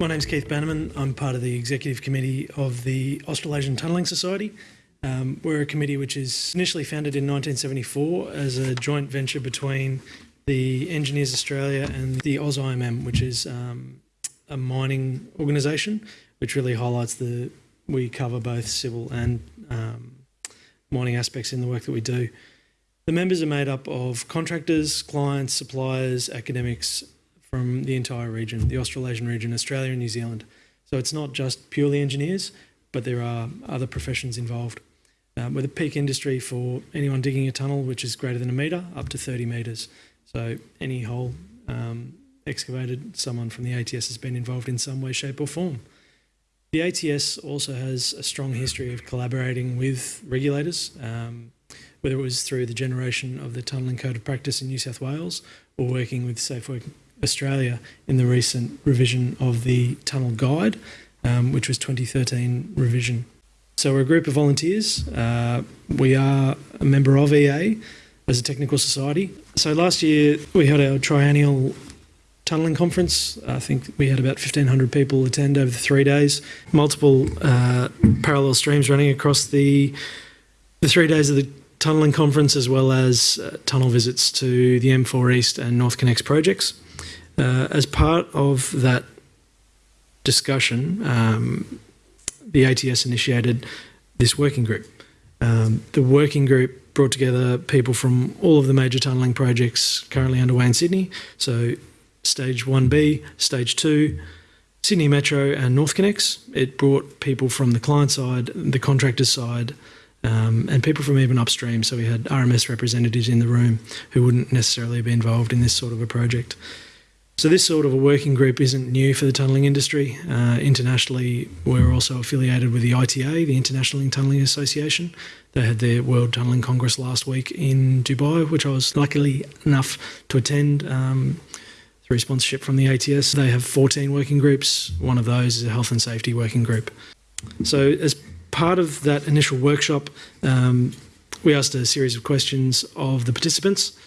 My name's Keith Bannerman. I'm part of the executive committee of the Australasian Tunnelling Society. Um, we're a committee which is initially founded in 1974 as a joint venture between the Engineers Australia and the AusIMM, which is um, a mining organisation, which really highlights the we cover both civil and um, mining aspects in the work that we do. The members are made up of contractors, clients, suppliers, academics from the entire region, the Australasian region, Australia and New Zealand. So it's not just purely engineers, but there are other professions involved. Um, with a peak industry for anyone digging a tunnel, which is greater than a metre, up to 30 metres. So any hole um, excavated, someone from the ATS has been involved in some way, shape or form. The ATS also has a strong history of collaborating with regulators, um, whether it was through the generation of the Tunnelling Code of Practice in New South Wales or working with Safe Work Australia in the recent revision of the Tunnel Guide, um, which was 2013 revision. So we're a group of volunteers. Uh, we are a member of EA as a technical society. So last year we had our triennial tunnelling conference. I think we had about 1,500 people attend over the three days. Multiple uh, parallel streams running across the the three days of the tunnelling conference, as well as uh, tunnel visits to the M4 East and NorthConnex projects. Uh, as part of that discussion, um, the ATS initiated this working group. Um, the working group brought together people from all of the major tunnelling projects currently underway in Sydney. So stage 1B, stage 2, Sydney Metro and NorthConnex. It brought people from the client side, the contractor side, um, and people from even upstream. So we had RMS representatives in the room who wouldn't necessarily be involved in this sort of a project. So this sort of a working group isn't new for the tunnelling industry. Uh, internationally, we're also affiliated with the ITA, the International Tunnelling Association. They had their World Tunnelling Congress last week in Dubai, which I was luckily enough to attend um, through sponsorship from the ATS. They have 14 working groups. One of those is a health and safety working group. So as part of that initial workshop, um, we asked a series of questions of the participants.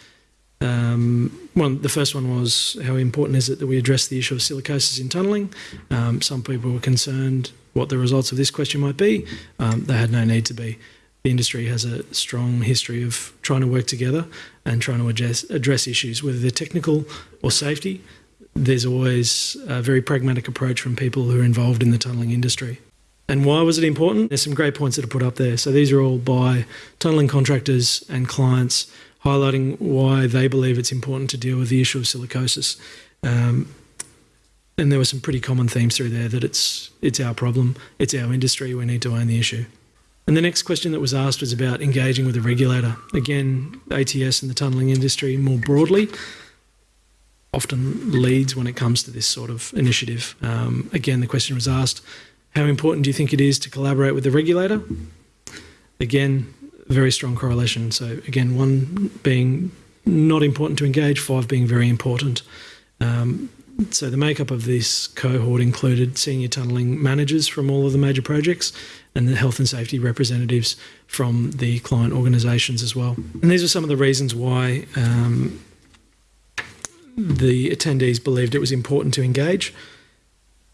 Um, one, the first one was how important is it that we address the issue of silicosis in tunnelling? Um, some people were concerned what the results of this question might be. Um, they had no need to be. The industry has a strong history of trying to work together and trying to address, address issues, whether they're technical or safety. There's always a very pragmatic approach from people who are involved in the tunnelling industry. And why was it important? There's some great points that are put up there. So these are all by tunnelling contractors and clients highlighting why they believe it's important to deal with the issue of silicosis. Um, and there were some pretty common themes through there that it's it's our problem, it's our industry, we need to own the issue. And the next question that was asked was about engaging with the regulator. Again, ATS and the tunnelling industry more broadly often leads when it comes to this sort of initiative. Um, again, the question was asked, how important do you think it is to collaborate with the regulator? Again, very strong correlation. So again, one being not important to engage, five being very important. Um, so the makeup of this cohort included senior tunnelling managers from all of the major projects and the health and safety representatives from the client organisations as well. And these are some of the reasons why um, the attendees believed it was important to engage.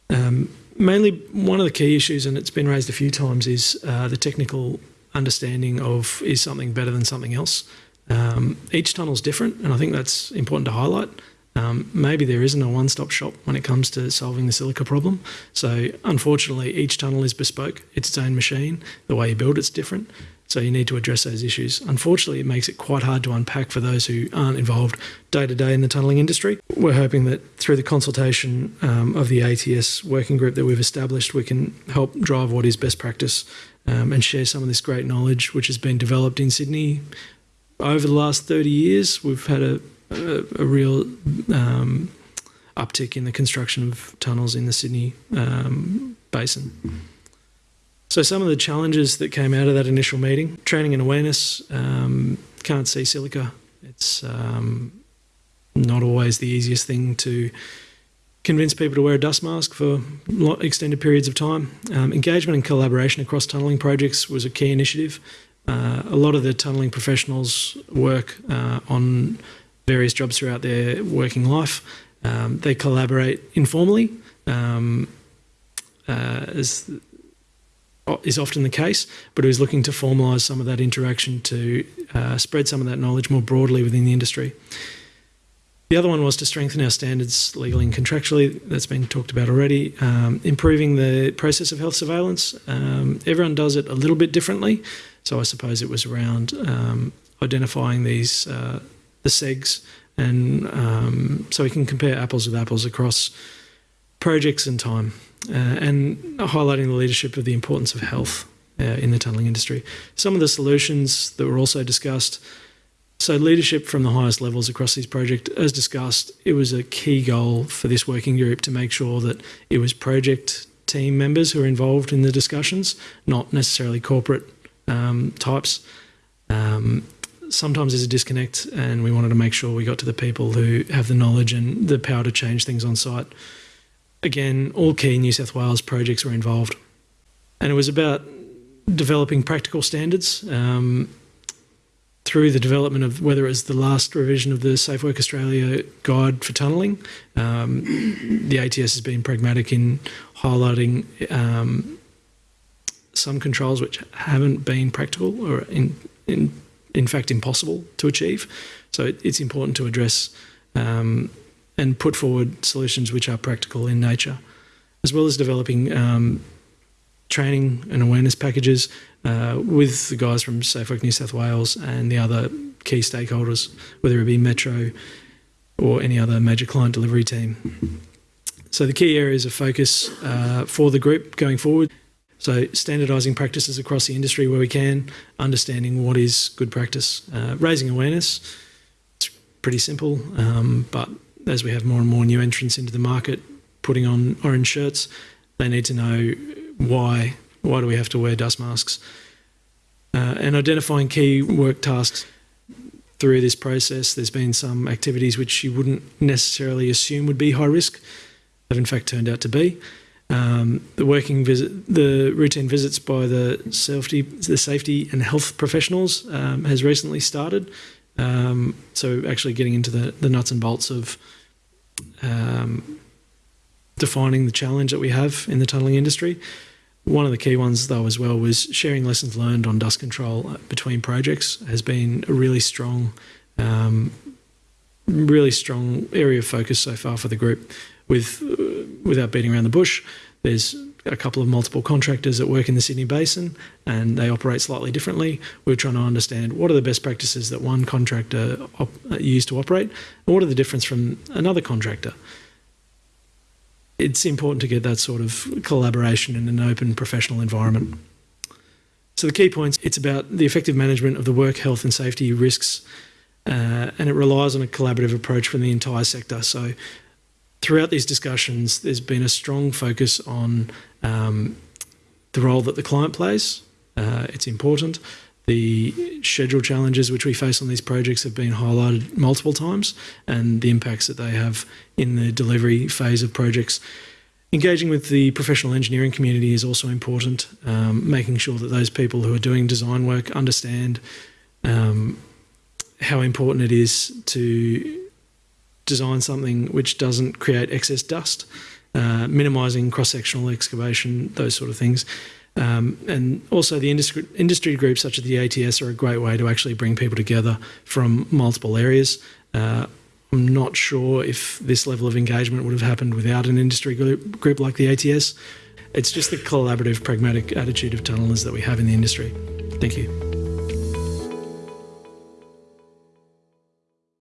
Um, mainly one of the key issues, and it's been raised a few times, is uh, the technical understanding of is something better than something else. Um, each tunnel is different, and I think that's important to highlight. Um, maybe there isn't a one-stop shop when it comes to solving the silica problem. So unfortunately, each tunnel is bespoke. It's its own machine. The way you build it's different. So you need to address those issues. Unfortunately, it makes it quite hard to unpack for those who aren't involved day to day in the tunnelling industry. We're hoping that through the consultation um, of the ATS working group that we've established, we can help drive what is best practice um, and share some of this great knowledge which has been developed in Sydney over the last 30 years. We've had a, a, a real um, uptick in the construction of tunnels in the Sydney um, basin. So some of the challenges that came out of that initial meeting, training and awareness, um, can't see silica. It's um, not always the easiest thing to convince people to wear a dust mask for extended periods of time. Um, engagement and collaboration across tunnelling projects was a key initiative. Uh, a lot of the tunnelling professionals work uh, on various jobs throughout their working life. Um, they collaborate informally, um, uh, as is often the case, but it was looking to formalise some of that interaction to uh, spread some of that knowledge more broadly within the industry. The other one was to strengthen our standards legally and contractually. That's been talked about already. Um, improving the process of health surveillance. Um, everyone does it a little bit differently. So I suppose it was around um, identifying these uh, the segs, and um, so we can compare apples with apples across projects and time, and highlighting the leadership of the importance of health uh, in the tunnelling industry. Some of the solutions that were also discussed. So, leadership from the highest levels across this project, as discussed, it was a key goal for this working group to make sure that it was project team members who are involved in the discussions, not necessarily corporate um, types. Um, sometimes there's a disconnect, and we wanted to make sure we got to the people who have the knowledge and the power to change things on site. Again, all key New South Wales projects were involved, and it was about developing practical standards um, through the development of whether it was the last revision of the Safe Work Australia guide for tunnelling. Um, the ATS has been pragmatic in highlighting um, some controls which haven't been practical or in in in fact impossible to achieve. So it, it's important to address um, and put forward solutions which are practical in nature, as well as developing um, training and awareness packages uh, with the guys from Safe Work New South Wales and the other key stakeholders, whether it be Metro or any other major client delivery team. So the key areas of focus uh, for the group going forward so, standardising practices across the industry where we can, understanding what is good practice, uh, raising awareness. It's pretty simple, um, but as we have more and more new entrants into the market, putting on orange shirts, they need to know why. Why do we have to wear dust masks? Uh, and identifying key work tasks through this process. There's been some activities which you wouldn't necessarily assume would be high risk, have in fact turned out to be. Um, the working visit, the routine visits by the safety, the safety and health professionals um, has recently started. Um, so actually getting into the, the nuts and bolts of um, defining the challenge that we have in the tunnelling industry. One of the key ones, though, as well, was sharing lessons learned on dust control uh, between projects has been a really strong, um, really strong area of focus so far for the group with uh, without beating around the bush, there's a couple of multiple contractors that work in the Sydney Basin and they operate slightly differently. We're trying to understand what are the best practices that one contractor uh, used to operate and what are the difference from another contractor. It's important to get that sort of collaboration in an open professional environment. So the key points, it's about the effective management of the work health and safety risks uh, and it relies on a collaborative approach from the entire sector. So throughout these discussions, there's been a strong focus on um, the role that the client plays. Uh, it's important. The schedule challenges which we face on these projects have been highlighted multiple times and the impacts that they have in the delivery phase of projects. Engaging with the professional engineering community is also important, um, making sure that those people who are doing design work understand um, how important it is to design something which doesn't create excess dust, uh, minimising cross-sectional excavation, those sort of things. Um, and also the industry, industry groups such as the ATS are a great way to actually bring people together from multiple areas. Uh, I'm not sure if this level of engagement would have happened without an industry group, group like the ATS. It's just the collaborative, pragmatic attitude of tunnellers that we have in the industry. Thank you.